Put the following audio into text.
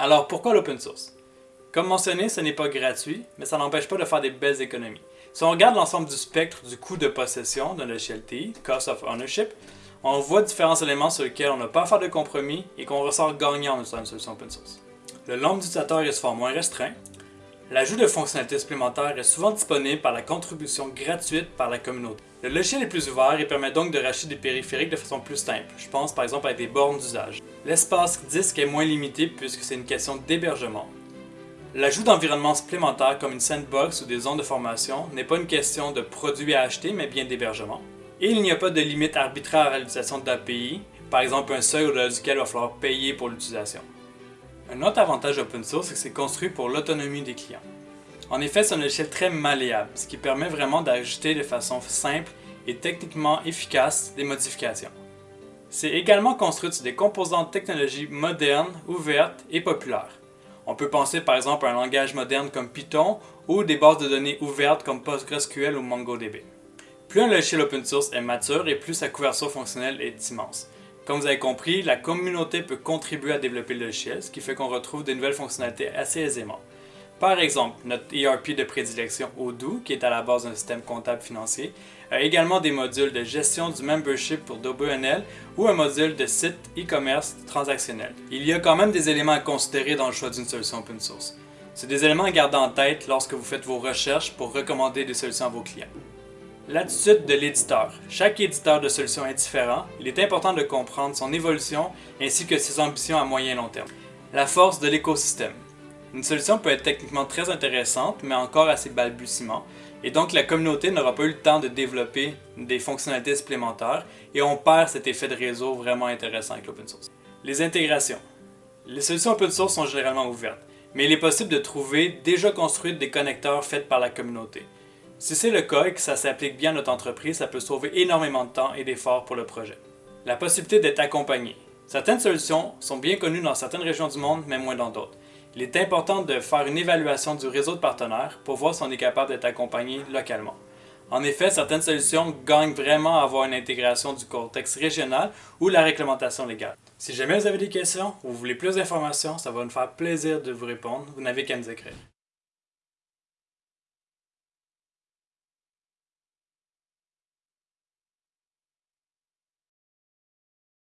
Alors pourquoi l'open source? Comme mentionné, ce n'est pas gratuit, mais ça n'empêche pas de faire des belles économies. Si on regarde l'ensemble du spectre du coût de possession d'un logiciel TI, Cost of Ownership, on voit différents éléments sur lesquels on n'a pas à faire de compromis et qu'on ressort gagnant en utilisant une solution open source. Le nombre d'utilisateurs est souvent moins restreint, L'ajout de fonctionnalités supplémentaires est souvent disponible par la contribution gratuite par la communauté. Le logiciel est plus ouvert et permet donc de racheter des périphériques de façon plus simple. Je pense par exemple à des bornes d'usage. L'espace disque est moins limité puisque c'est une question d'hébergement. L'ajout d'environnements supplémentaires comme une sandbox ou des zones de formation n'est pas une question de produits à acheter mais bien d'hébergement. Et il n'y a pas de limite arbitraire à l'utilisation d'API, par exemple un seuil au-delà duquel il va falloir payer pour l'utilisation. Un autre avantage open source, c'est que c'est construit pour l'autonomie des clients. En effet, c'est un logiciel très malléable, ce qui permet vraiment d'ajouter de façon simple et techniquement efficace des modifications. C'est également construit sur des composants de technologie modernes, ouvertes et populaires. On peut penser par exemple à un langage moderne comme Python ou des bases de données ouvertes comme PostgreSQL ou MongoDB. Plus un logiciel open source est mature et plus sa couverture fonctionnelle est immense. Comme vous avez compris, la communauté peut contribuer à développer le logiciel, ce qui fait qu'on retrouve de nouvelles fonctionnalités assez aisément. Par exemple, notre ERP de prédilection Odoo, qui est à la base d'un système comptable financier, a également des modules de gestion du membership pour DoBNL ou un module de site e-commerce transactionnel. Il y a quand même des éléments à considérer dans le choix d'une solution open source. C'est des éléments à garder en tête lorsque vous faites vos recherches pour recommander des solutions à vos clients. L'attitude de l'éditeur. Chaque éditeur de solution est différent. Il est important de comprendre son évolution ainsi que ses ambitions à moyen et long terme. La force de l'écosystème. Une solution peut être techniquement très intéressante, mais encore assez balbutiement, et donc la communauté n'aura pas eu le temps de développer des fonctionnalités supplémentaires, et on perd cet effet de réseau vraiment intéressant avec l'open source. Les intégrations. Les solutions open source sont généralement ouvertes, mais il est possible de trouver déjà construites des connecteurs faits par la communauté. Si c'est le cas et que ça s'applique bien à notre entreprise, ça peut sauver énormément de temps et d'efforts pour le projet. La possibilité d'être accompagné. Certaines solutions sont bien connues dans certaines régions du monde, mais moins dans d'autres. Il est important de faire une évaluation du réseau de partenaires pour voir si on est capable d'être accompagné localement. En effet, certaines solutions gagnent vraiment à avoir une intégration du contexte régional ou la réglementation légale. Si jamais vous avez des questions ou vous voulez plus d'informations, ça va nous faire plaisir de vous répondre. Vous n'avez qu'à nous écrire.